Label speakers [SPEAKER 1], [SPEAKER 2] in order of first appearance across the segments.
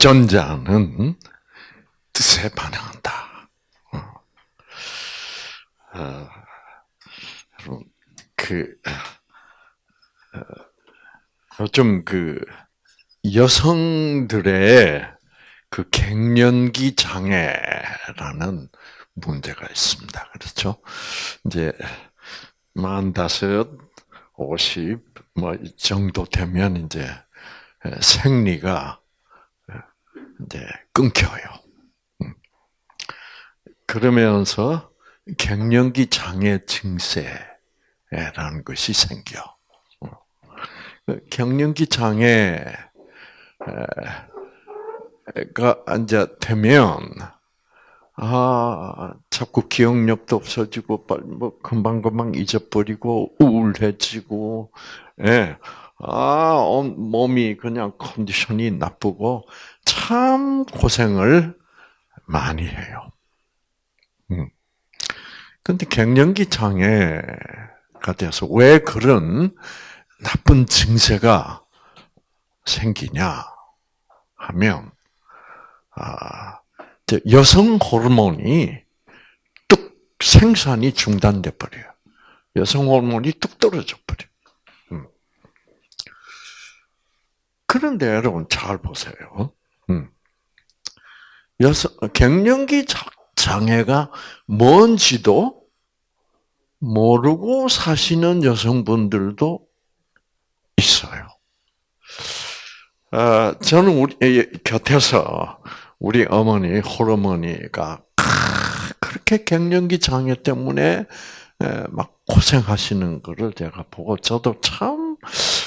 [SPEAKER 1] 유전자는 뜻에 반응한다. 어, 그, 어, 좀그 여성들의 그 갱년기 장애라는 문제가 있습니다. 그렇죠? 이제 만다섯, 오십 뭐 정도 되면 이제 생리가 이제 끊겨요. 음. 그러면서 갱년기 장애 증세라는 것이 생겨. 어. 그 갱년기 장애가 이제 되면 아 자꾸 기억력도 없어지고 뭐 금방 금방 잊어버리고 우울해지고 예. 아, 몸이 그냥 컨디션이 나쁘고 참 고생을 많이 해요. 음. 근데 갱년기 장애가 돼서 왜 그런 나쁜 증세가 생기냐 하면, 아, 여성 호르몬이 뚝 생산이 중단돼 버려요. 여성 호르몬이 뚝 떨어져 버려. 음. 그런데 여러분 잘 보세요. 음. 여성 갱년기 장애가 뭔지도 모르고 사시는 여성분들도 있어요. 어, 저는 우리 곁에서 우리 어머니 호르머니가 그렇게 갱년기 장애 때문에 막 고생하시는 것을 제가 보고 저도 참 어,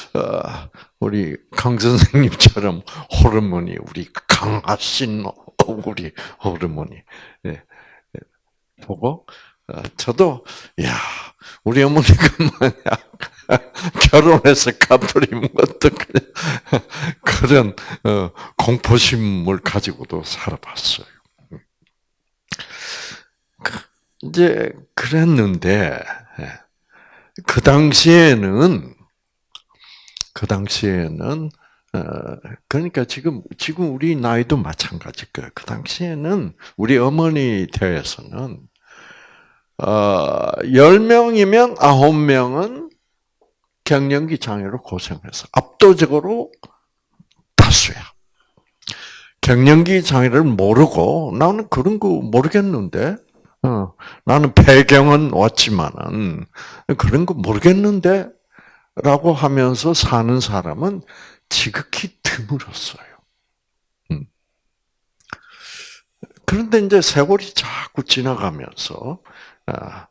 [SPEAKER 1] 우리 강 선생님처럼 호르몬이 우리 강하신 우리 호르몬이. 예, 예, 보고 어, 저도 야 우리 어머니가 만약 결혼해서 가버리면 어떡해. 그런 어, 공포심을 가지고도 살아봤어요. 그, 이제 그랬는데 예, 그 당시에는 그 당시에는 어, 그러니까 지금 지금 우리 나이도 마찬가지일 거예요. 그 당시에는 우리 어머니 대에서는 어, 10명이면 9명은 갱년기 장애로 고생해서 압도적으로 다수야. 갱년기 장애를 모르고 나는 그런 거 모르겠는데 어, 나는 폐경은 왔지만은 그런 거 모르겠는데 라고 하면서 사는 사람은 지극히 드물었어요. 음. 그런데 이제 세월이 자꾸 지나가면서 아,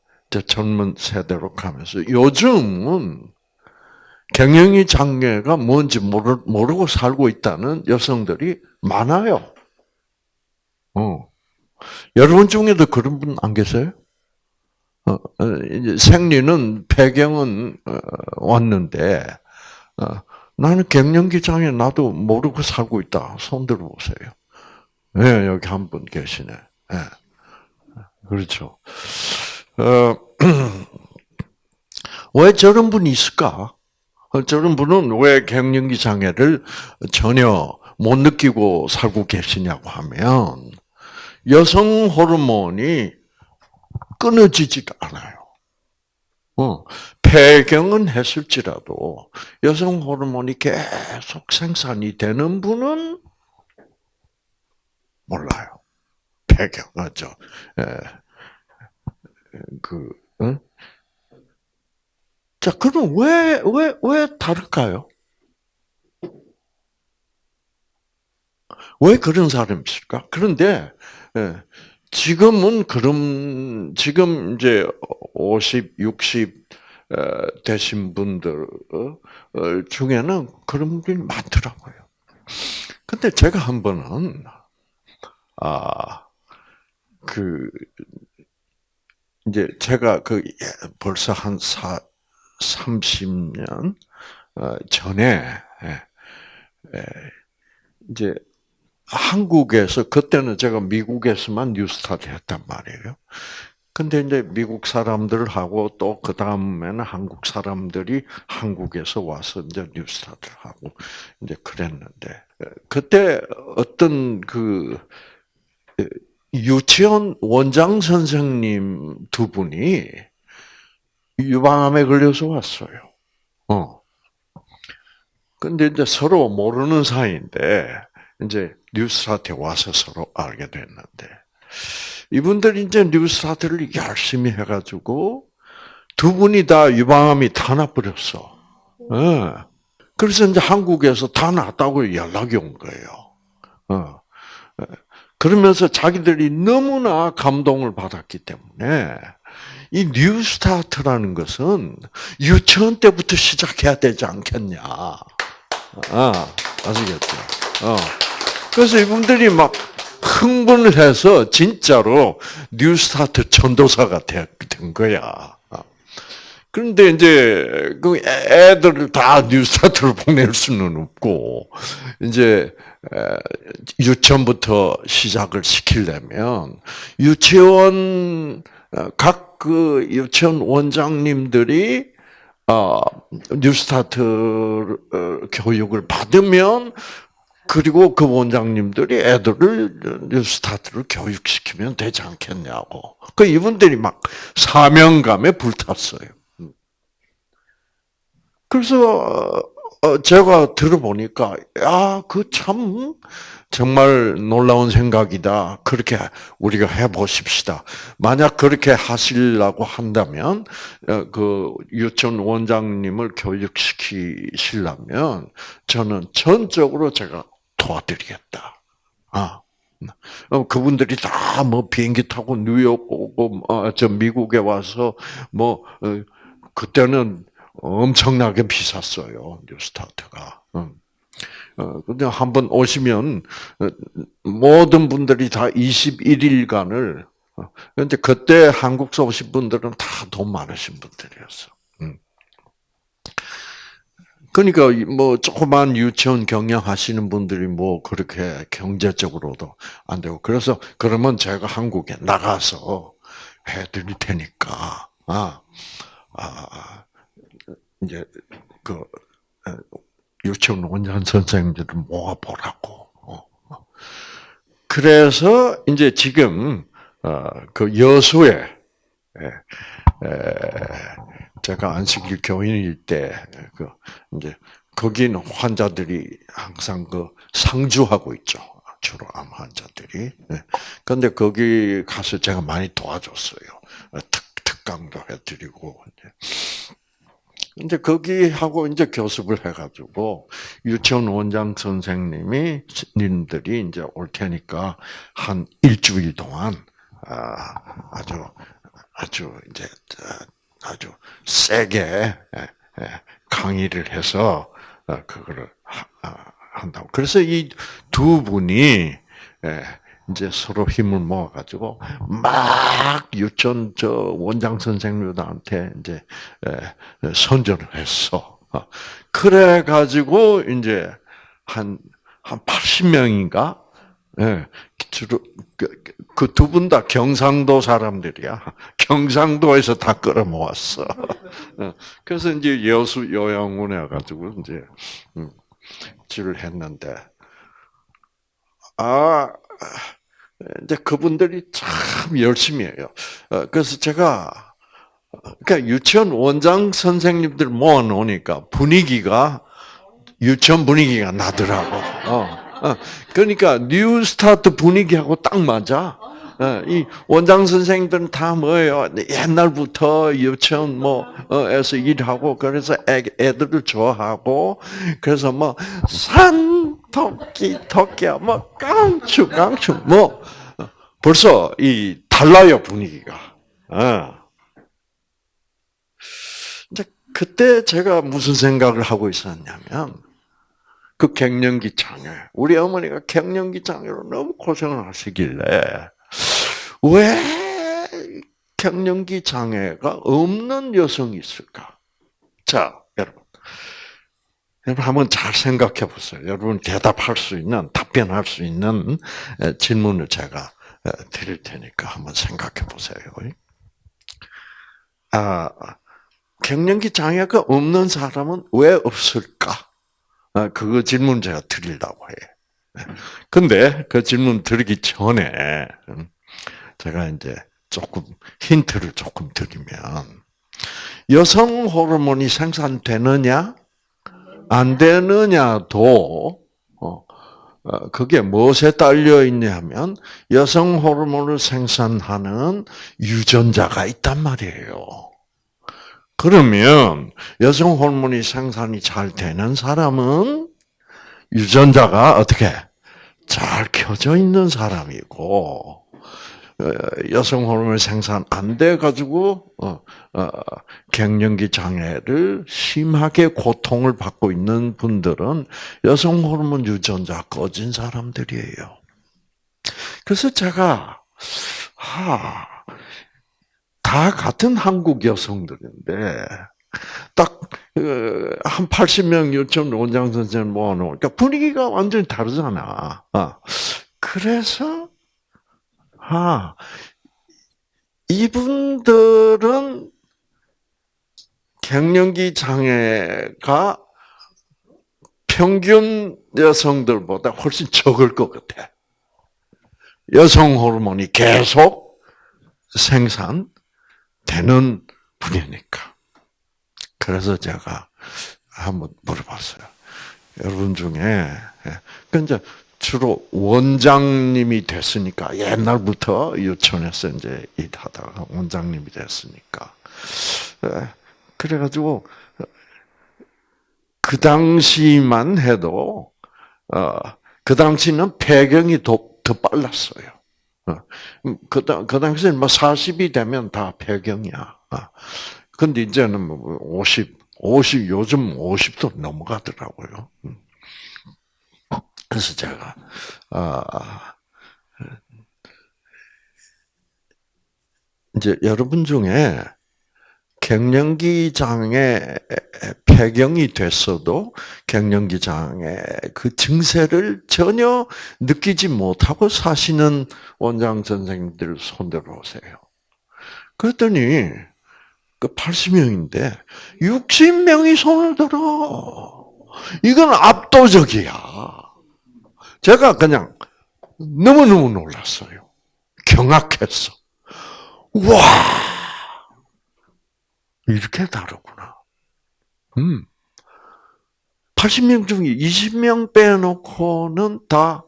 [SPEAKER 1] 젊은 세대로 가면서 요즘은 경영이 장애가 뭔지 모르, 고 살고 있다는 여성들이 많아요. 어. 여러분 중에도 그런 분 안 계세요? 어, 어, 생리는 폐경은 어, 왔는데 나는 갱년기 장애 나도 모르고 살고 있다. 손 들어보세요. 네, 여기 한 분 계시네. 네. 그렇죠. 어, 왜 저런 분이 있을까? 저런 분은 왜 갱년기 장애를 전혀 못 느끼고 살고 계시냐고 하면 여성 호르몬이 끊어지지가 않아요. 어, 폐경은 했을지라도 여성 호르몬이 계속 생산이 되는 분은 몰라요. 폐경, 맞죠? 예. 그, 응? 자, 그럼 왜, 왜, 왜 다를까요? 왜 그런 사람이 있을까? 그런데, 예, 지금은 그럼 지금 이제 50, 60 되신 분들 어, 중에는 그런 분이 많더라고요. 근데 제가 한 번은 아 그 이제 제가 그 예, 벌써 한 사, 30년 어, 전에 예, 이제 한국에서 그때는 제가 미국에서만 뉴스타트 했단 말이에요. 근데 이제 미국 사람들하고 또 그 다음에는 한국 사람들이 한국에서 와서 이제 뉴스타트를 하고 이제 그랬는데 그때 어떤 그 유치원 원장 선생님 두 분이 유방암에 걸려서 왔어요. 어. 근데 이제 서로 모르는 사이인데 이제 뉴스타트에 와서 서로 알게 됐는데 이분들이 이제 뉴스타트를 열심히 해가지고 두 분이 다 유방암이 다 나버렸어. 네. 그래서 이제 한국에서 다 났다고 연락이 온 거예요. 어. 그러면서 자기들이 너무나 감동을 받았기 때문에 이 뉴스타트라는 것은 유치원 때부터 시작해야 되지 않겠냐. 아, 아시겠죠? 어. 그래서 이분들이 막 흥분을 해서 진짜로 뉴스타트 전도사가 된 거야. 그런데 이제 그 애들을 다 뉴스타트로 보낼 수는 없고 이제 유치원부터 시작을 시키려면 유치원 어, 각그 유치원 원장님들이 어, 뉴스타트 어, 교육을 받으면 그리고 그 원장님들이 애들을 뉴스타트를 교육시키면 되지 않겠냐고. 그 이분들이 막 사명감에 불탔어요. 그래서 제가 들어보니까 야그 참 정말 놀라운 생각이다. 그렇게 우리가 해보십시다. 만약 그렇게 하시려고 한다면 그 유치원 원장님을 교육시키시려면 저는 전적으로 제가 도와드리겠다. 아. 어, 그분들이 다 뭐 비행기 타고 뉴욕 오고 어, 저 미국에 와서 뭐 어, 그때는 엄청나게 비쌌어요 뉴스타트가. 어, 근데 한 번 오시면 모든 분들이 다 21일간을 근데 그때 한국서 오신 분들은 다 돈 많으신 분들이었어. 그러니까 뭐 조그만 유치원 경영하시는 분들이 뭐 그렇게 경제적으로도 안 되고 그래서 그러면 제가 한국에 나가서 해드릴 테니까 아, 아 이제 그 유치원 원장 선생님들을 모아 보라고. 어, 어. 그래서 이제 지금 어, 그 여수에 제가 안식일 교인일 때, 그, 이제, 거기는 환자들이 항상 그 상주하고 있죠. 주로 암 환자들이. 그런데 거기 가서 제가 많이 도와줬어요. 특, 특강도 해드리고. 이제 거기 하고 이제 교습을 해가지고 유치원 원장 선생님이 님들이 이제 올 테니까 한 일주일 동안 아, 아주 아주 이제 아주 세게 예, 예, 강의를 해서 어, 그거를 아, 한다고. 그래서 이 두 분이 예, 이제 서로 힘을 모아가지고 막 유치원 저 원장 선생님들한테 이제 선전을 했어. 어, 그래 가지고 이제 한한 80명인가 예, 주로 그 두 분 다 경상도 사람들이야. 경상도에서 다 끌어모았어. 어, 그래서 이제 여수 요양원에 가지고 이제 지를 음, 했는데 아 이제 그분들이 참 열심히 해요. 어, 그래서 제가 그러니까 유치원 원장 선생님들 모아 놓으니까 분위기가 유치원 분위기가 나더라고. 어. 어, 그러니까 New Start 분위기하고 딱 맞아. 어, 이 원장 선생들은 다 뭐예요? 옛날부터 유치원 뭐에서 일하고 그래서 애, 애들을 좋아하고 그래서 뭐 산 토끼 토끼야 뭐 깡충 깡충 뭐 벌써 이 달라요 분위기가. 어. 그때 제가 무슨 생각을 하고 있었냐면 그 갱년기 장애. 우리 어머니가 갱년기 장애로 너무 고생을 하시길래 왜 갱년기 장애가 없는 여성이 있을까? 자, 여러분. 여러분 한번 잘 생각해 보세요. 여러분 대답할 수 있는 답변할 수 있는 질문을 제가 드릴 테니까 한번 생각해 보세요. 아, 갱년기 장애가 없는 사람은 왜 없을까? 아, 그거 질문 제가 드리려고 해. 근데 그 질문 드리기 전에 음, 제가 이제 조금 힌트를 조금 드리면 여성 호르몬이 생산되느냐 안 되느냐도 어, 어, 그게 무엇에 딸려 있냐면 여성 호르몬을 생산하는 유전자가 있단 말이에요. 그러면 여성 호르몬이 생산이 잘 되는 사람은 유전자가 어떻게 잘 켜져 있는 사람이고 어, 여성 호르몬 생산 안 돼 가지고 어, 어, 갱년기 장애를 심하게 고통을 받고 있는 분들은 여성 호르몬 유전자 꺼진 사람들이에요. 그래서 제가 하, 다 같은 한국 여성들인데 딱 한 80명 요청 원장 선생 모아놓으니까 분위기가 완전히 다르잖아. 그래서 아, 이분들은 갱년기 장애가 평균 여성들보다 훨씬 적을 것 같아. 여성 호르몬이 계속 생산 되는 분이니까. 그래서 제가 한번 물어봤어요. 여러분 중에, 예. 그 주로 원장님이 됐으니까 옛날부터 유치원에서 이제 일하다가 원장님이 됐으니까 예. 그래가지고 그 당시만 해도 어, 그 당시는 폐경이 더, 더 빨랐어요. 어, 그, 그 당시에는 뭐 40이 되면 다 폐경이야. 어. 근데 이제는 뭐 50, 50, 요즘 50도 넘어가더라고요. 음. 그래서 제가 아, 이제 여러분 중에 갱년기 장애 폐경이 됐어도 갱년기 장애 그 증세를 전혀 느끼지 못하고 사시는 원장 선생님들 손들어 오세요. 그랬더니 그 80명인데 60명이 손을 들어. 이건 압도적이야. 제가 그냥 너무너무 놀랐어요. 경악했어. 와! 이렇게 다르구나. 음. 80명 중에 20명 빼놓고는 다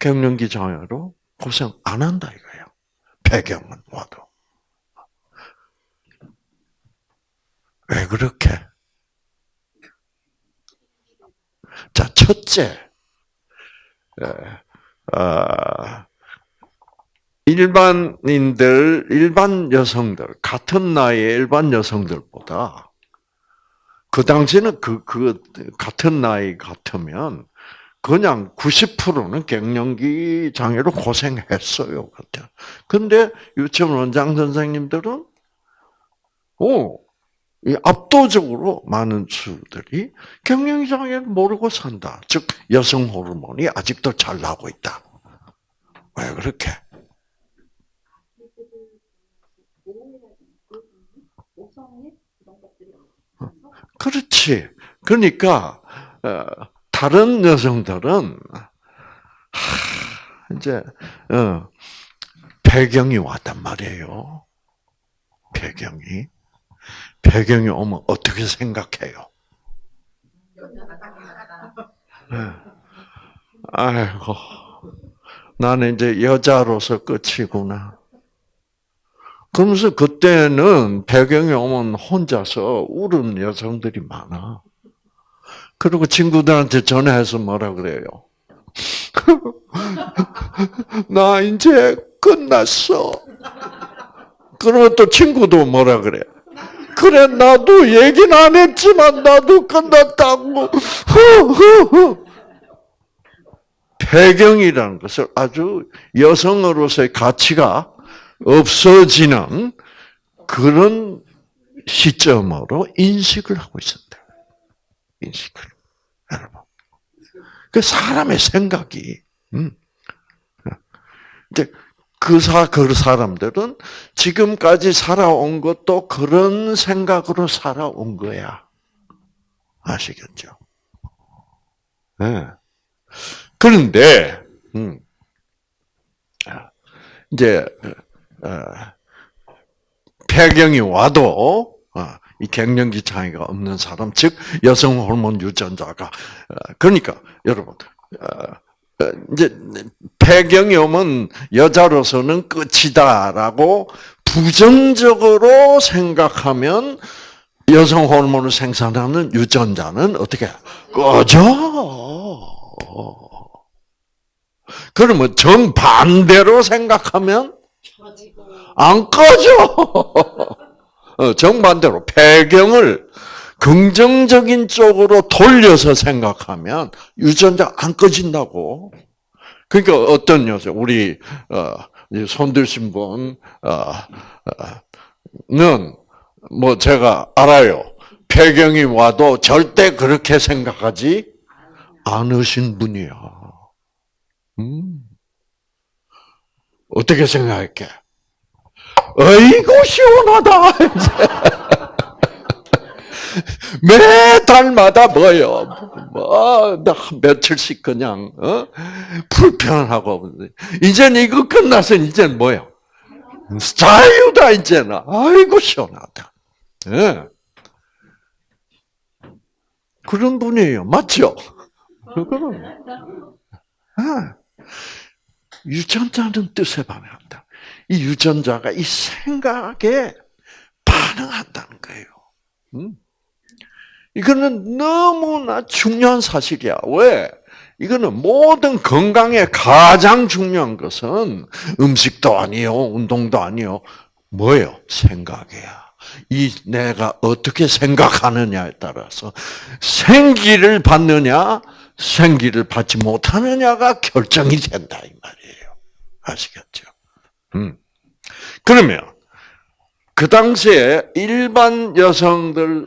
[SPEAKER 1] 갱년기 장애로 고생 안 한다 이거예요. 배경은 와도. 왜 그렇게? 자, 첫째. 어, 일반인들, 일반 여성들, 같은 나이의 일반 여성들보다 그 당시는 그, 그, 같은 나이 같으면 그냥 90%는 갱년기 장애로 고생했어요. 근데 유치원 원장 선생님들은, 오, 압도적으로 많은 수들이 경영기 장애를 모르고 산다. 즉 여성 호르몬이 아직도 잘 나고 있다. 왜 그렇게? 그렇지. 그러니까 어, 다른 여성들은 이제 어, 배경이 왔단 말이에요. 배경이. 배경이 오면 어떻게 생각해요? 네. 아이고, 나는 이제 여자로서 끝이구나. 그러면서 그때는 배경이 오면 혼자서 울은 여성들이 많아. 그리고 친구들한테 전화해서 뭐라 그래요? 나 이제 끝났어. 그러고 또 친구도 뭐라 그래? 그래 나도 얘기는 안 했지만 나도 끝났다고. 배경이라는 것을 아주 여성으로서의 가치가 없어지는 그런 시점으로 인식을 하고 있습니다. 인식을. 여러분. 그 사람의 생각이, 음. 이제 그 사, 그 사람들은 지금까지 살아온 것도 그런 생각으로 살아온 거야. 아시겠죠? 네. 그런데, 음, 이제, 어, 폐경이 와도, 어, 이 갱년기 장애가 없는 사람, 즉, 여성 호르몬 유전자가, 어, 그러니까, 여러분, 어, 이제, 폐경이 오면 여자로서는 끝이다라고 부정적으로 생각하면 여성 호르몬을 생산하는 유전자는 어떻게 꺼져? 그러면 정반대로 생각하면 안 꺼져. 어, 정반대로 폐경을 긍정적인 쪽으로 돌려서 생각하면 유전자 안 꺼진다고. 그러니까 어떤 여자, 우리 어, 손 드신 분은 뭐 제가 알아요. 폐경이 와도 절대 그렇게 생각하지 않으신 분이야. 음. 어떻게 생각할게? 어이구 시원하다. 매 달마다 뭐요? 뭐, 며칠씩 그냥, 어? 불편하고. 이제는 이거 끝나서 이제는 뭐요? 자유다, 이제는. 아이고, 시원하다. 예. 그런 분이에요. 맞죠? 그럼. 아, 유전자는 뜻에 반응한다. 이 유전자가 이 생각에 반응한다는 거예요. 음? 이거는 너무나 중요한 사실이야. 왜? 이거는 모든 건강에 가장 중요한 것은 음식도 아니요, 운동도 아니요. 뭐예요? 생각이야. 이 내가 어떻게 생각하느냐에 따라서 생기를 받느냐, 생기를 받지 못하느냐가 결정이 된다 이 말이에요. 아시겠죠? 음. 그러면 그 당시에 일반 여성들에는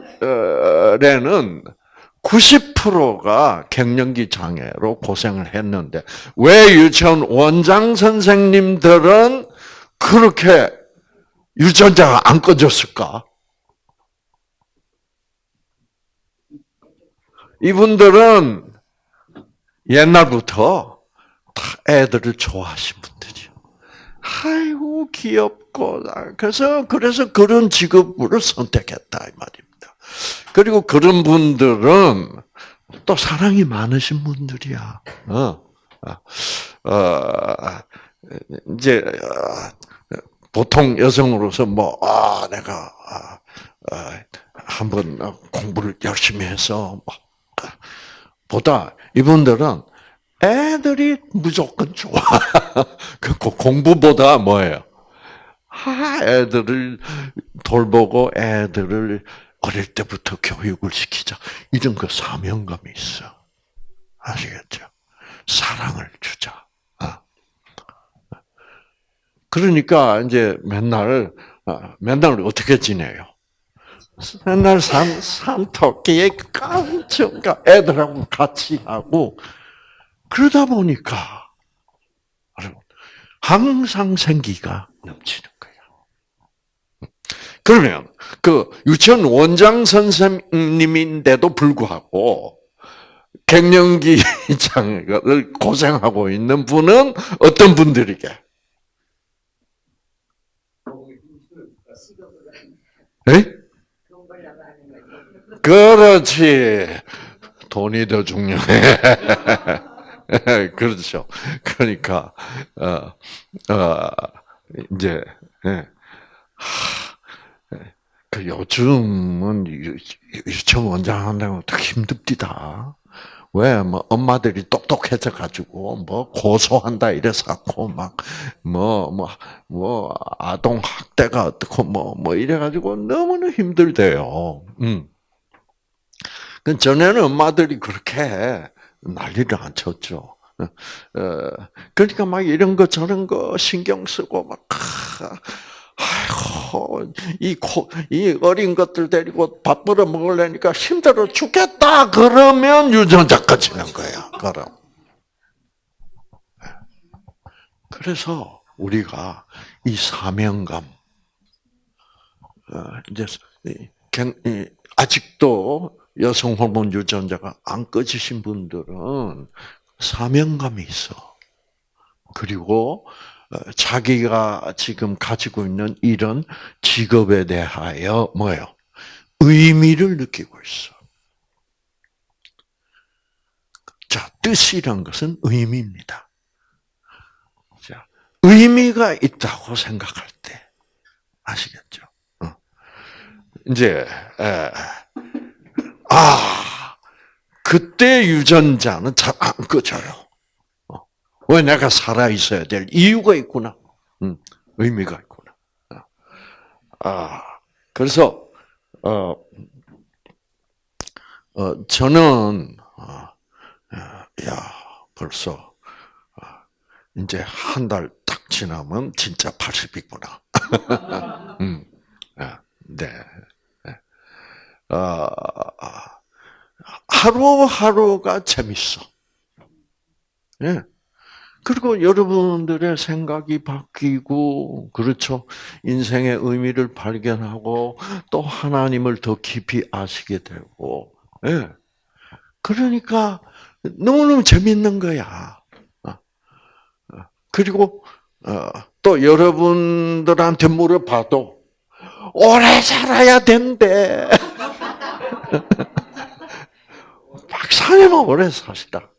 [SPEAKER 1] 90%가 갱년기 장애로 고생을 했는데 왜 유치원 원장 선생님들은 그렇게 유전자가 안 꺼졌을까? 이분들은 옛날부터 다 애들을 좋아하신 분들이요. 아이고 귀엽고 그래서 그래서 그런 직업을 선택했다 이 말입니다. 그리고 그런 분들은 또 사랑이 많으신 분들이야. 어, 어, 어 이제 보통 여성으로서 뭐, 아, 내가, 아, 아, 한번 공부를 열심히 해서, 뭐, 보다 이분들은 애들이 무조건 좋아. 그 공부보다 뭐예요? 아, 애들을 돌보고 애들을 어릴 때부터 교육을 시키자. 이런 그 사명감이 있어. 아시겠죠? 사랑을 주자. 그러니까 이제 맨날 어, 맨날 어떻게 지내요? 맨날 산 산토끼에 깜짝가 애들하고 같이 하고 그러다 보니까 항상 생기가 넘치는 거예요. 그러면 그 유치원 원장 선생님인데도 불구하고 갱년기 장애를 고생하고 있는 분은 어떤 분들이게? 에? 그렇지. 돈이 더 중요해. 그렇죠. 그러니까 어, 어, 이제 예. 그 요즘은 유치원 원장 한다고 더 힘듭디다. 왜, 뭐, 엄마들이 똑똑해져 가지고, 뭐, 고소한다 이래서고, 막, 뭐, 뭐, 뭐, 아동 학대가 어떻고, 뭐, 뭐, 이래가지고 너무나 힘들대요. 음. 그 전에는 엄마들이 그렇게 난리를 안 쳤죠. 어, 그러니까 막 이런 거 저런 거 신경 쓰고 막, 아이고, 이, 코, 이 어린 것들 데리고 밥 벌어 먹으려니까 힘들어 죽겠다. 그러면 유전자 꺼지는 거야. 그럼. 그래서, 우리가 이 사명감, 어, 이제 아직도 여성 호르몬 유전자가 안 꺼지신 분들은 사명감이 있어. 그리고 어, 자기가 지금 가지고 있는 이런 직업에 대하여 뭐요? 의미를 느끼고 있어. 자, 뜻이란 것은 의미입니다. 자, 의미가 있다고 생각할 때 아시겠죠? 어. 이제 에, 아 그때 유전자는 잘 안 꺼져요. 어. 왜 내가 살아 있어야 될 이유가 있구나. 음, 의미가 있구나. 어. 아 그래서 어, 어 저는 어, 야 벌써 이제 한 달 딱 지나면 진짜 80이구나. 음, 네. 어, 하루하루가 재밌어. 예. 그리고 여러분들의 생각이 바뀌고, 그렇죠. 인생의 의미를 발견하고, 또 하나님을 더 깊이 아시게 되고, 예. 그러니까, 너무너무 재밌는 거야. 어. 어. 그리고, 어, 또 여러분들한테 물어봐도, 오래 살아야 된대. 박사님은 오래 사시다.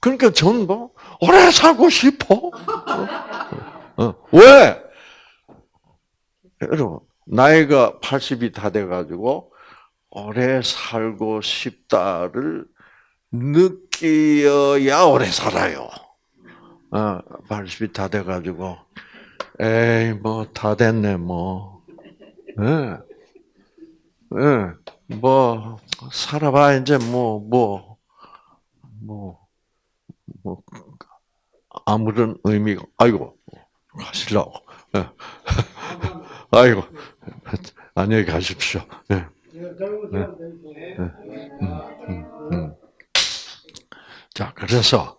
[SPEAKER 1] 그러니까 저는 뭐, 오래 살고 싶어. 왜? 여러분, 나이가 80이 다 돼가지고, 오래 살고 싶다를 느끼어야 오래 살아요. 어, 80이 다 돼가지고, 에이, 뭐, 다 됐네, 뭐. 예. 예. 뭐, 살아봐, 이제 뭐, 뭐, 뭐, 뭐, 아무런 의미가, 아이고, 가시려고. 예. 아이고, 안녕히 가십시오. 예. 네. 음, 음, 음. 자, 그래서,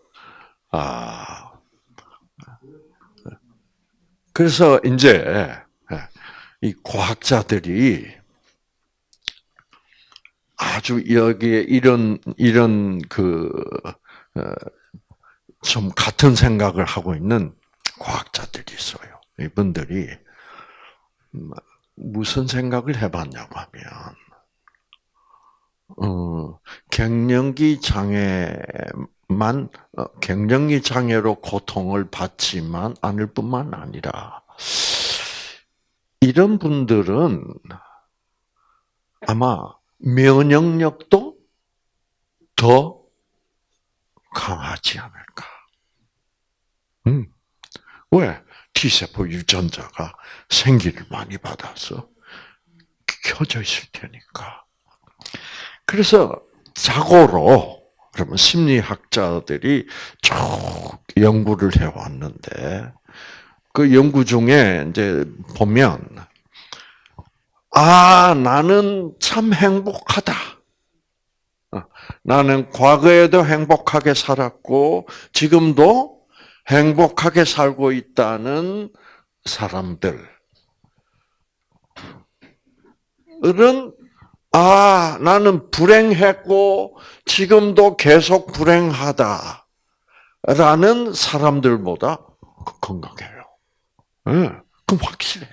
[SPEAKER 1] 아, 그래서 이제, 이 과학자들이 아주 여기에 이런 이런 그좀 어, 같은 생각을 하고 있는 과학자들이 있어요. 이분들이 무슨 생각을 해봤냐고 하면, 어, 갱년기 장애만 어, 갱년기 장애로 고통을 받지만 않을 뿐만 아니라 이런 분들은 아마 면역력도 더 강하지 않을까. 음. 왜? T세포 유전자가 생기를 많이 받아서 켜져 있을 테니까. 그래서 자고로, 그러면 심리학자들이 쭉 연구를 해왔는데, 그 연구 중에 이제 보면 아 나는 참 행복하다. 어, 나는 과거에도 행복하게 살았고 지금도 행복하게 살고 있다는 사람들 은 아 나는 불행했고 지금도 계속 불행하다 라는 사람들보다 건강해요. 응, 그럼 확실해.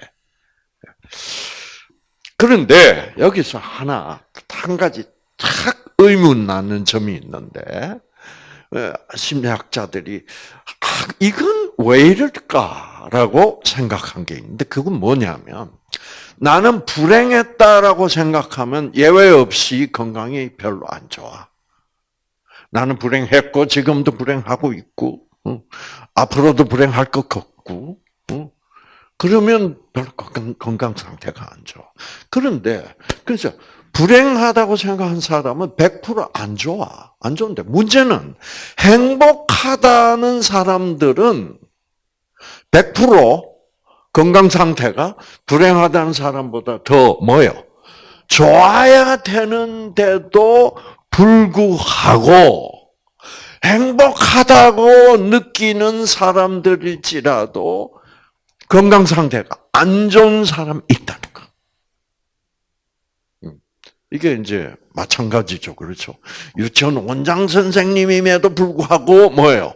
[SPEAKER 1] 그런데 여기서 하나 한 가지 탁 의문 나는 점이 있는데 어, 심리학자들이 아, 이건 왜 이럴까라고 생각한 게 있는데 그건 뭐냐면 나는 불행했다라고 생각하면 예외 없이 건강이 별로 안 좋아. 나는 불행했고 지금도 불행하고 있고 앞으로도 불행할 것 같고 그러면 별로 건강 상태가 안 좋아. 그런데 그래서 불행하다고 생각한 사람은 100%안 좋아. 안 좋은데 문제는 행복하다는 사람들은 100% 건강 상태가 불행하다는 사람보다 더 뭐요? 좋아야 되는데도 불구하고 행복하다고 느끼는 사람들일지라도 건강 상태가 안 좋은 사람이 있다는 거. 음. 이게 이제 마찬가지죠. 그렇죠. 유치원 원장 선생님임에도 불구하고 뭐예요?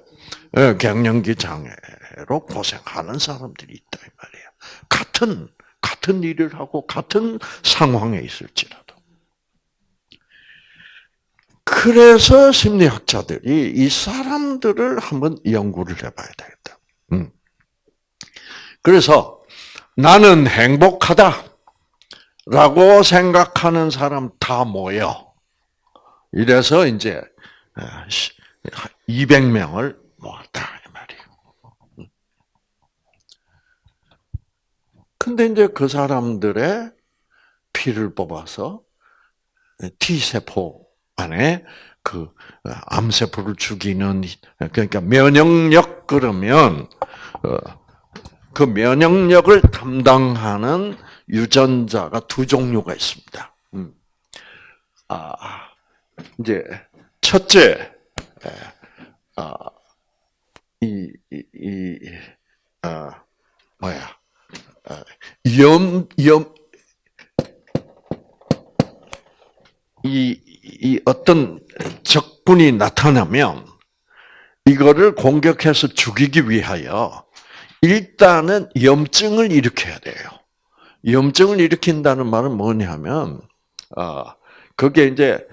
[SPEAKER 1] 예, 갱년기 장애로 고생하는 사람들이 있다 이 말이에요. 같은 같은 일을 하고 같은 상황에 있을지라도. 그래서 심리학자들이 이 사람들을 한번 연구를 해봐야 되겠다. 음. 그래서 나는 행복하다. 라고 생각하는 사람 다 모여. 이래서 이제 200명을 모았다 이 말이에요. 근데 이제 그 사람들의 피를 뽑아서 T 세포 안에 그 암세포를 죽이는 그러니까 면역력 그러면 어, 그 면역력을 담당하는 유전자가 두 종류가 있습니다. 음. 아 이제 첫째 아, 이, 이, 이 아, 뭐야 아, 염, 염, 이, 이 어떤 적군이 나타나면 이거를 공격해서 죽이기 위하여 일단은 염증을 일으켜야 돼요. 염증을 일으킨다는 말은 뭐냐면, 어, 그게 이제,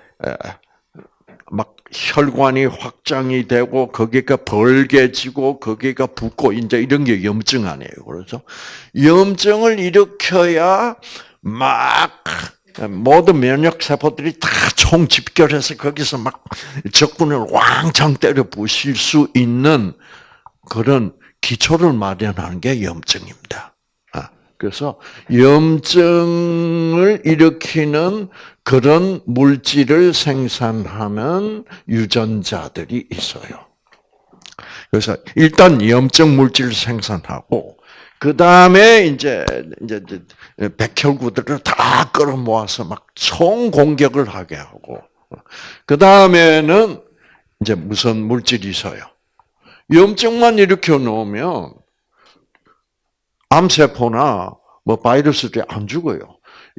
[SPEAKER 1] 막 혈관이 확장이 되고, 거기가 벌게지고, 거기가 붓고, 이제 이런 게 염증 아니에요. 그렇죠? 염증을 일으켜야 막 모든 면역 세포들이 다 총집결해서 거기서 막 적군을 왕창 때려 부실 수 있는 그런 기초를 마련하는 게 염증입니다. 아, 그래서 염증을 일으키는 그런 물질을 생산하는 유전자들이 있어요. 그래서 일단 염증 물질을 생산하고 그 다음에 이제 이제 백혈구들을 다 끌어모아서 막 총 공격을 하게 하고 그 다음에는 이제 무슨 물질이 있어요. 염증만 일으켜 놓으면 암세포나 뭐 바이러스들이 안 죽어요.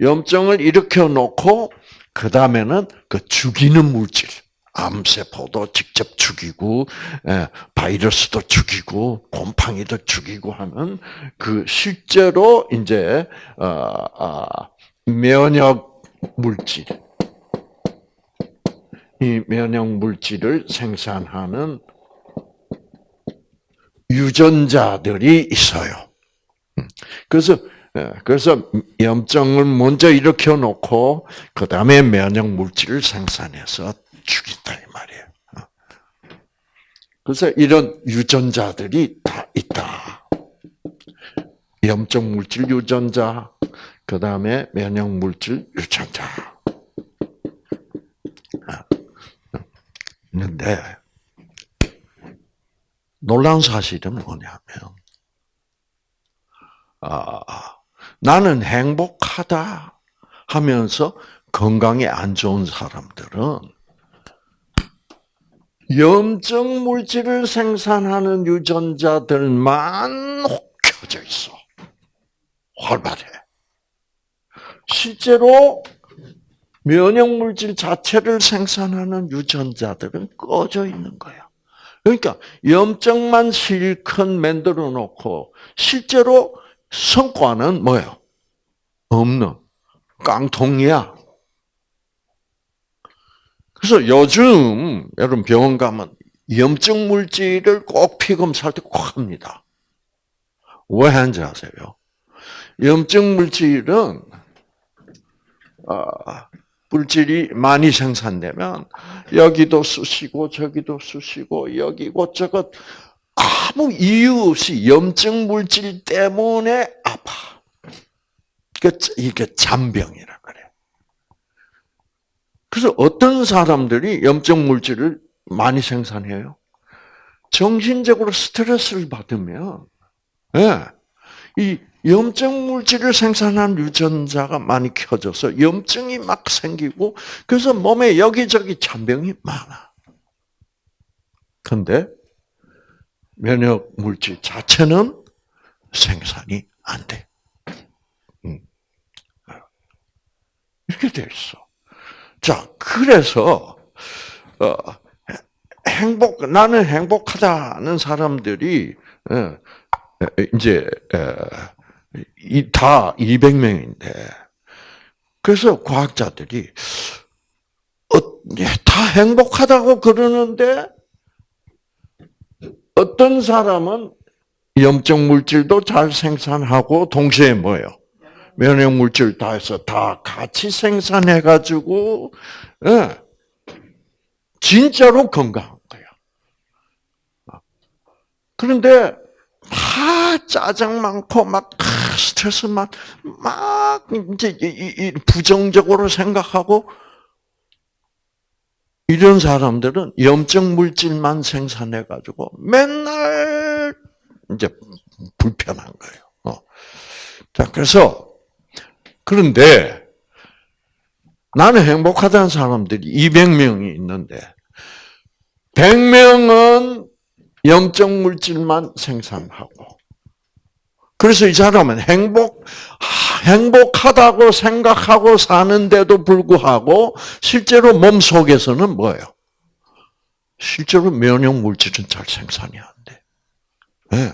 [SPEAKER 1] 염증을 일으켜 놓고 그 다음에는 그 죽이는 물질. 암세포도 직접 죽이고 예, 바이러스도 죽이고 곰팡이도 죽이고 하는 그 실제로 이제 어, 어, 면역 물질 이 면역 물질을 생산하는 유전자들이 있어요. 음. 그래서 예, 그래서 염증을 먼저 일으켜 놓고 그 다음에 면역 물질을 생산해서 죽인다 이 말이에요. 어. 그래서 이런 유전자들이 다 있다. 염증 물질 유전자, 그 다음에 면역 물질 유전자. 어. 있는데 놀라운 사실은 뭐냐면 아, 나는 행복하다 하면서 건강에 안 좋은 사람들은 염증 물질을 생산하는 유전자들만 켜져 있어. 활발해. 실제로 면역 물질 자체를 생산하는 유전자들은 꺼져 있는 거야. 그러니까 염증만 실컷 만들어 놓고 실제로 성과는 뭐예요? 없는 깡통이야. 그래서 요즘 여러분 병원 가면 염증 물질을 꼭 피검사할 때 꼭 합니다. 왜 하는지 아세요? 염증 물질은 어, 물질이 많이 생산되면 여기도 쑤시고 저기도 쑤시고 여기 이것저것 아무 이유 없이 염증 물질 때문에 아파. 이게 잔병이라. 그래서 어떤 사람들이 염증 물질을 많이 생산해요? 정신적으로 스트레스를 받으면, 예, 이 염증 물질을 생산한 유전자가 많이 켜져서 염증이 막 생기고, 그래서 몸에 여기저기 잔병이 많아. 근데 면역 물질 자체는 생산이 안 돼. 음. 이렇게 돼 있어. 자, 그래서 어, 행복 나는 행복하다는 사람들이 예, 이제 다 200명인데 그래서 과학자들이 어, 다 행복하다고 그러는데 어떤 사람은 염증 물질도 잘 생산하고 동시에 뭐예요? 면역 물질 다 해서 다 같이 생산해 가지고 예, 진짜로 건강한 거야. 그런데 다 짜증 많고 막 스트레스 막, 막 이제 부정적으로 생각하고 이런 사람들은 염증 물질만 생산해 가지고 맨날 이제 불편한 거예요. 어. 자, 그래서 그런데 나는 행복하다는 사람들이 200명이 있는데 100명은 영적 물질만 생산하고 그래서 이 사람은 행복 행복하다고 생각하고 사는데도 불구하고 실제로 몸 속에서는 뭐예요? 실제로 면역 물질은 잘 생산이 안 돼. 네.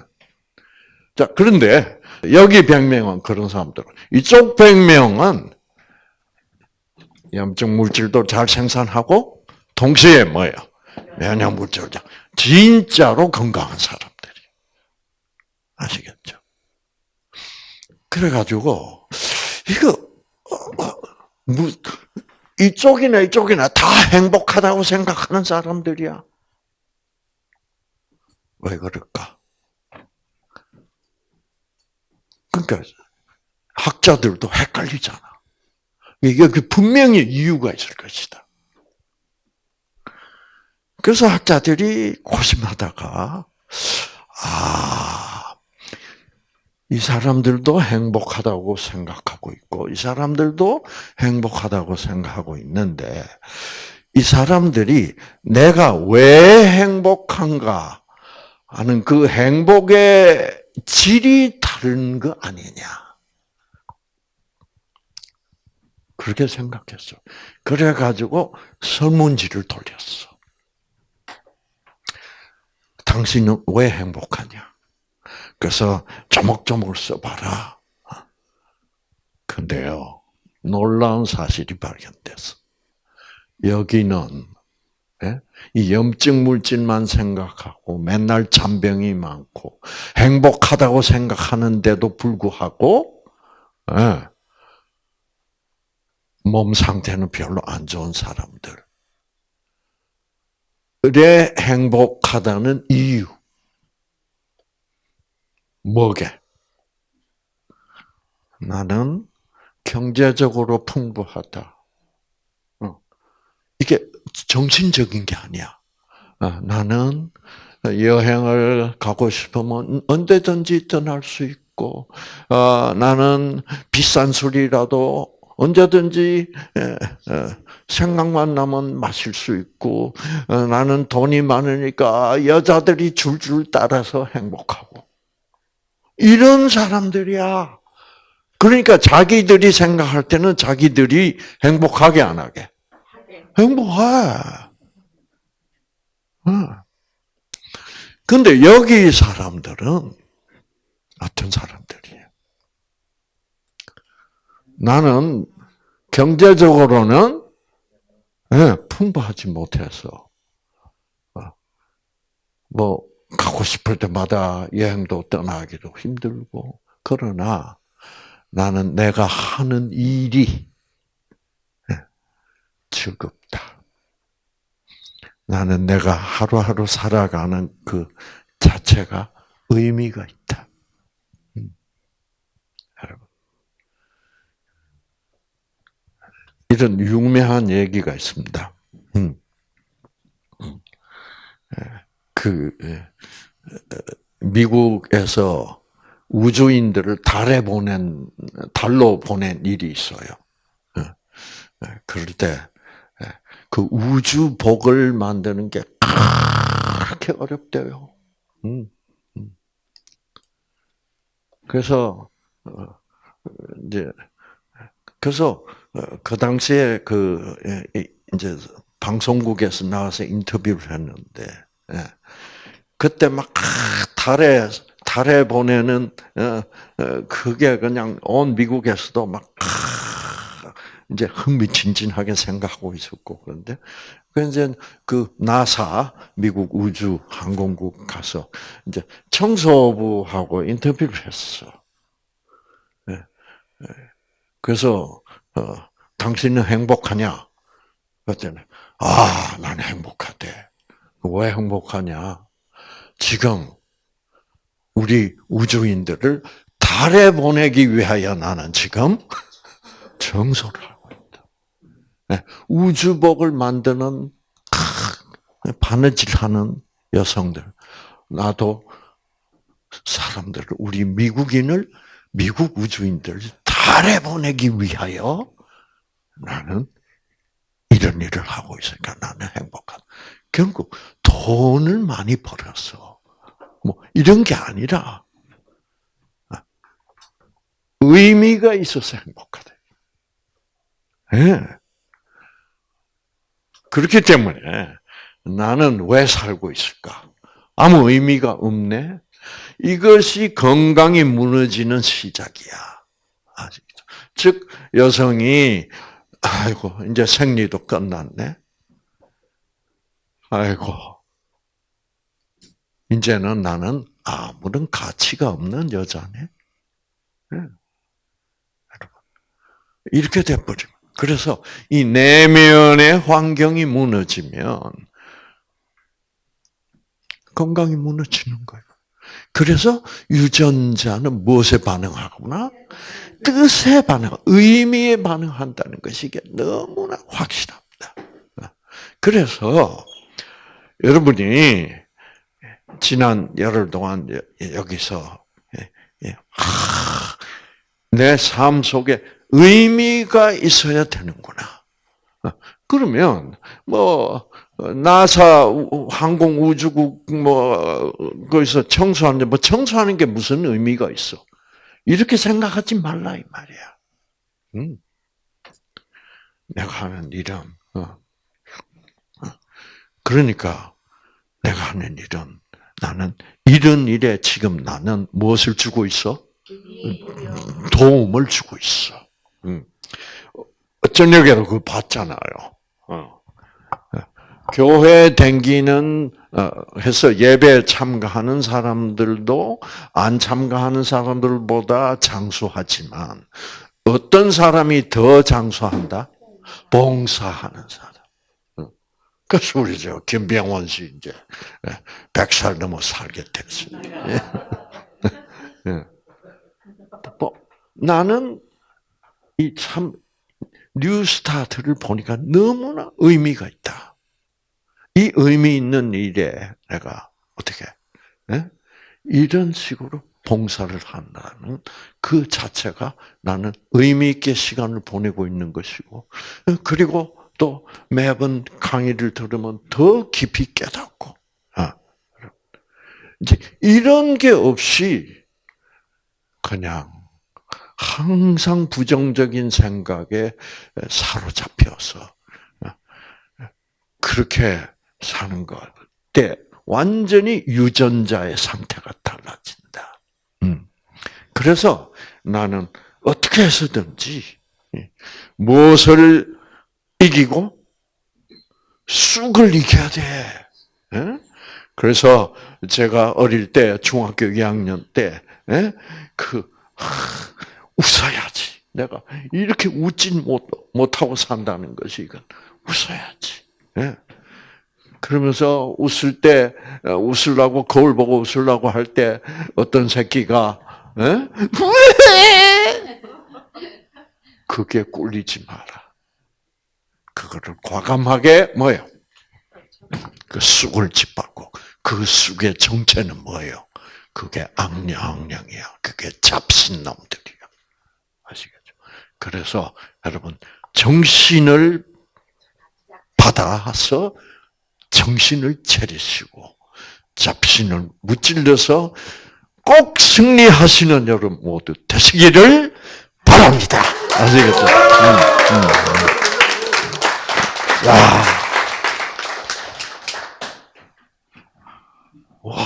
[SPEAKER 1] 자, 그런데 여기 100명은 그런 사람들. 이쪽 100명은 염증 물질도 잘 생산하고 동시에 뭐예요? 면역 물질 진짜로 건강한 사람들이 아시겠죠? 그래가지고 이거 어, 어, 이쪽이나 이쪽이나 다 행복하다고 생각하는 사람들이야. 왜 그럴까? 그러니까 학자들도 헷갈리잖아. 이게 그 분명히 이유가 있을 것이다. 그래서 학자들이 고심하다가 아, 이 사람들도 행복하다고 생각하고 있고 이 사람들도 행복하다고 생각하고 있는데 이 사람들이 내가 왜 행복한가 하는 그 행복의 질이 다른 거 아니냐. 그렇게 생각했어. 그래가지고 설문지를 돌렸어. 당신은 왜 행복하냐? 그래서 조목조목 써봐라. 근데요, 놀라운 사실이 발견됐어. 여기는 예? 이 염증 물질만 생각하고 맨날 잔병이 많고 행복하다고 생각하는데도 불구하고 예, 몸 상태는 별로 안 좋은 사람들. 의 행복하다는 이유. 뭐게? 나는 경제적으로 풍부하다. 어. 이게 정신적인 게 아니야. 어, 나는 여행을 가고 싶으면 언제든지 떠날 수 있고, 어, 나는 비싼 술이라도 언제든지 생각만 나면 마실 수 있고 어, 나는 돈이 많으니까 여자들이 줄줄 따라서 행복하고 이런 사람들이야. 그러니까 자기들이 생각할 때는 자기들이 행복하게 안 하게 행복해. 근데 여기 사람들은 어떤 사람들이에요? 나는 경제적으로는 네, 풍부하지 못해서 어, 뭐 가고 싶을 때마다 여행도 떠나기도 힘들고 그러나 나는 내가 하는 일이 네, 즐겁다. 나는 내가 하루하루 살아가는 그 자체가 의미가 있다. 이런 유명한 얘기가 있습니다. 음. 음. 예, 그 예, 미국에서 우주인들을 달에 보낸 달로 보낸 일이 있어요. 예, 그럴 때 그 우주복을 만드는 게 그렇게 어렵대요. 음, 음. 그래서 어, 이제 그래서 어, 그 당시에 그 예, 이제 방송국에서 나와서 인터뷰를 했는데 예. 그때 막 달에 달에 보내는 어, 그게 그냥 온 미국에서도 막 이제 흥미진진하게 생각하고 있었고 그런데 그 이제 그 나사 미국 우주 항공국 가서 이제 청소부하고 인터뷰를 했어. 예, 예. 그래서 어, 당신은 행복하냐? 그랬더니 아, 난 행복하대. 왜 행복하냐? 지금 우리 우주인들을 달에 보내기 위하여 나는 지금 정소를 하고 있다. 네, 우주복을 만드는 바느질하는 여성들, 나도 사람들을 우리 미국인을 미국 우주인들 달에 보내기 위하여 나는 이런 일을 하고 있으니까 나는 행복하다. 결국 돈을 많이 벌었어. 뭐 이런 게 아니라 의미가 있어서 행복하다. 예. 네. 그렇기 때문에 나는 왜 살고 있을까? 아무 의미가 없네. 이것이 건강이 무너지는 시작이야. 아시겠죠? 즉 여성이 아이고 이제 생리도 끝났네. 아이고 이제는 나는 아무런 가치가 없는 여자네. 네. 여러분 이렇게 돼버려. 그래서 이 내면의 환경이 무너지면 건강이 무너지는 거예요. 그래서 유전자는 무엇에 반응하구나? 뜻에 반응, 의미에 반응한다는 것이 너무나 확실합니다. 그래서 여러분이 지난 열흘 동안 여기서 예, 예, 내삶 속에 의미가 있어야 되는구나. 그러면 뭐 나사 항공 우주국 뭐 거기서 청소하는데 뭐 청소하는 게 무슨 의미가 있어? 이렇게 생각하지 말라 이 말이야. 응? 내가 하는 일은 어. 어. 그러니까 내가 하는 일은 나는 이런 일에 지금 나는 무엇을 주고 있어? 도움을 주고 있어. 응. 저녁에도 그거 봤잖아요. 어. 교회 댕기는 어, 해서 예배 참가하는 사람들도 안 참가하는 사람들보다 장수하지만 어떤 사람이 더 장수한다? 봉사하는 사람. 우리 저 김병원 씨 이제 100살 넘어 살게 됐습니다. 예. 예. 뭐, 나는 이 참 뉴스타트를 보니까 너무나 의미가 있다. 이 의미 있는 일에 내가 어떻게 네? 이런 식으로 봉사를 한다는 그 자체가 나는 의미 있게 시간을 보내고 있는 것이고 그리고 또 매번 강의를 들으면 더 깊이 깨닫고 아, 이제 이런 게 없이 그냥 항상 부정적인 생각에 사로잡혀서 그렇게 사는 것 때 완전히 유전자의 상태가 달라진다. 음. 그래서 나는 어떻게 해서든지 무엇을 이기고 쑥을 이겨야 돼. 그래서 제가 어릴 때 중학교 2학년 때그 웃어야지. 내가 이렇게 웃진 못 못하고 산다는 것이 이건 웃어야지. 그러면서 웃을 때 어, 웃으려고 거울 보고 웃으려고 할 때 어떤 새끼가 에? 그게 꿀리지 마라. 그거를 과감하게 뭐예요? 그 쑥을 짓밟고 그 쑥의 정체는 뭐예요? 그게 악령악령이야. 그게 잡신놈들이야. 아시겠죠? 그래서 여러분 정신을 받아서 정신을 차리시고 잡신을 무찔러서 꼭 승리하시는 여러분 모두 되시기를 바랍니다. 아시겠죠? 음, 음, 음. 야, 와,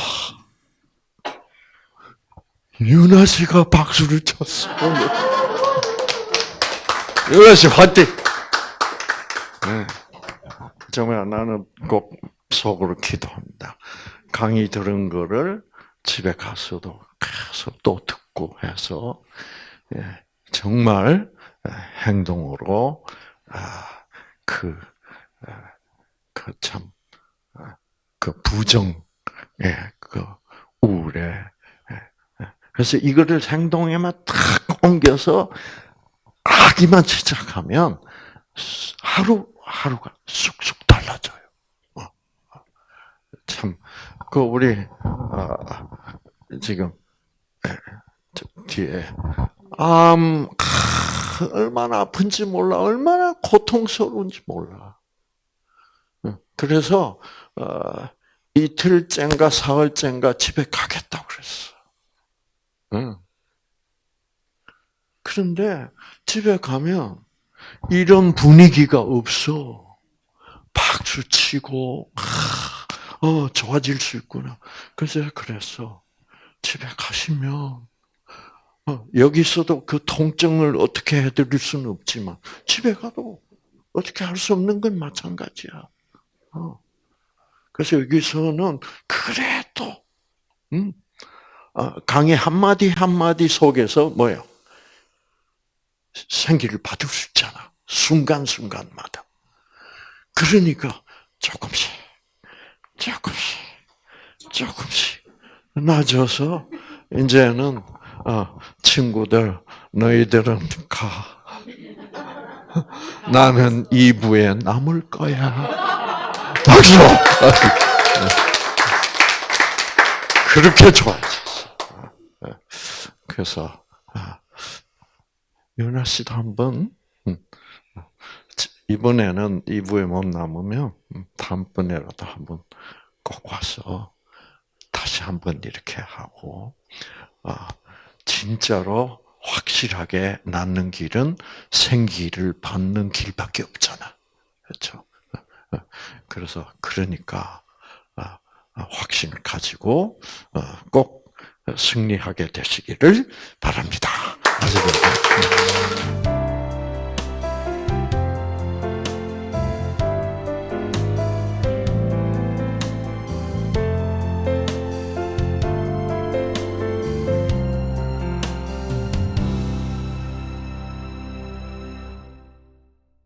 [SPEAKER 1] 유나 씨가 박수를 쳤어. 유나 씨 화이팅! 네. 정말 나는 꼭 속으로 기도합니다. 강의 들은 거를 집에 가서도 계속 또 듣고 해서 예, 정말 예, 행동으로 아, 그, 그 참, 그 부정, 예, 그 우울에. 예, 그래서 이거를 행동에만 탁 옮겨서 하기만 시작하면 하루 하루가 쑥쑥 달라져요. 어, 참, 그 우리 아, 지금 예, 뒤에 암 얼마나 아픈지 몰라, 얼마나 고통스러운지 몰라. 그래서 어, 이틀째인가 사흘째인가 집에 가겠다고 그랬어. 그런데 집에 가면 이런 분위기가 없어. 박수 치고, 어, 좋아질 수 있구나. 그래서 그래서 집에 가시면, 어, 여기서도 그 통증을 어떻게 해드릴 수는 없지만, 집에 가도 어떻게 할 수 없는 건 마찬가지야. 어. 그래서 여기서는 그래도, 음, 어, 강의 한 마디 한 마디 속에서 뭐요? 생기를 받을 수 있잖아. 순간 순간마다. 그러니까 조금씩, 조금씩, 조금씩 낮아서 이제는 어, 친구들 너희들은 가. 나는 2부에 남을 거야. 박수! 그렇게 좋아졌어. 그래서 윤아 씨도 한번 음, 이번에는 2부에 못 남으면 음, 다음번에라도 한번 꼭 와서 다시 한번 이렇게 하고 아, 진짜로 확실하게 낫는 길은 생기를 받는 길밖에 없잖아. 그렇죠? 그래서 그러니까 아, 확신을 가지고 어, 꼭 승리하게 되시기를 바랍니다.